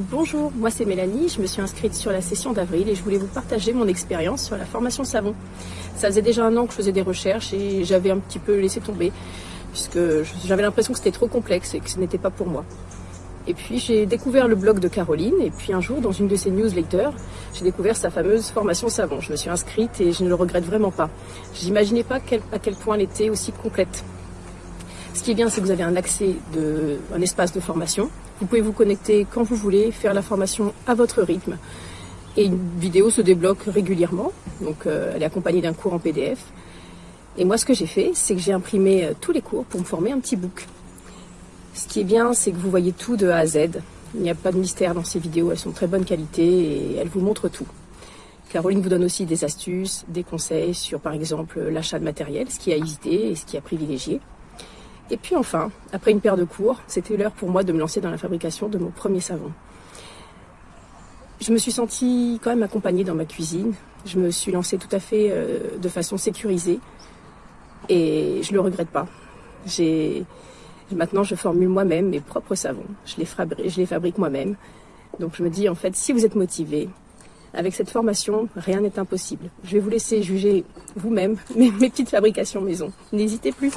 Bonjour, moi c'est Mélanie, je me suis inscrite sur la session d'avril et je voulais vous partager mon expérience sur la formation savon. Ça faisait déjà un an que je faisais des recherches et j'avais un petit peu laissé tomber puisque j'avais l'impression que c'était trop complexe et que ce n'était pas pour moi. Et puis j'ai découvert le blog de Caroline et puis un jour dans une de ses newsletters, j'ai découvert sa fameuse formation savon. Je me suis inscrite et je ne le regrette vraiment pas. J'imaginais pas à quel point elle était aussi complète. Ce qui est bien, c'est que vous avez un accès de un espace de formation vous pouvez vous connecter quand vous voulez, faire la formation à votre rythme. Et une vidéo se débloque régulièrement, donc euh, elle est accompagnée d'un cours en PDF. Et moi, ce que j'ai fait, c'est que j'ai imprimé euh, tous les cours pour me former un petit book. Ce qui est bien, c'est que vous voyez tout de A à Z. Il n'y a pas de mystère dans ces vidéos, elles sont de très bonne qualité et elles vous montrent tout. Caroline vous donne aussi des astuces, des conseils sur par exemple l'achat de matériel, ce qui a hésité et ce qui a privilégié. Et puis enfin, après une paire de cours, c'était l'heure pour moi de me lancer dans la fabrication de mon premier savon. Je me suis sentie quand même accompagnée dans ma cuisine. Je me suis lancée tout à fait euh, de façon sécurisée et je ne le regrette pas. Maintenant, je formule moi-même mes propres savons. Je les, je les fabrique moi-même. Donc je me dis, en fait, si vous êtes motivé, avec cette formation, rien n'est impossible. Je vais vous laisser juger vous-même mes petites fabrications maison. N'hésitez plus.